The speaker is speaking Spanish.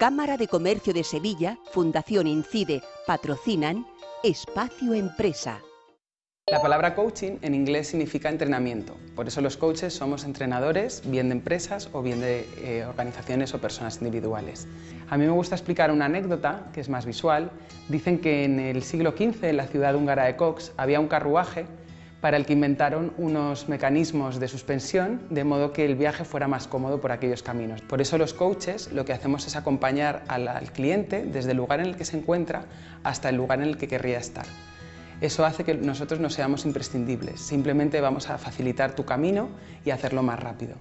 Cámara de Comercio de Sevilla, Fundación Incide, patrocinan Espacio Empresa. La palabra coaching en inglés significa entrenamiento, por eso los coaches somos entrenadores, bien de empresas o bien de eh, organizaciones o personas individuales. A mí me gusta explicar una anécdota, que es más visual. Dicen que en el siglo XV, en la ciudad húngara de Cox, había un carruaje para el que inventaron unos mecanismos de suspensión de modo que el viaje fuera más cómodo por aquellos caminos. Por eso los coaches lo que hacemos es acompañar al, al cliente desde el lugar en el que se encuentra hasta el lugar en el que querría estar. Eso hace que nosotros no seamos imprescindibles, simplemente vamos a facilitar tu camino y hacerlo más rápido.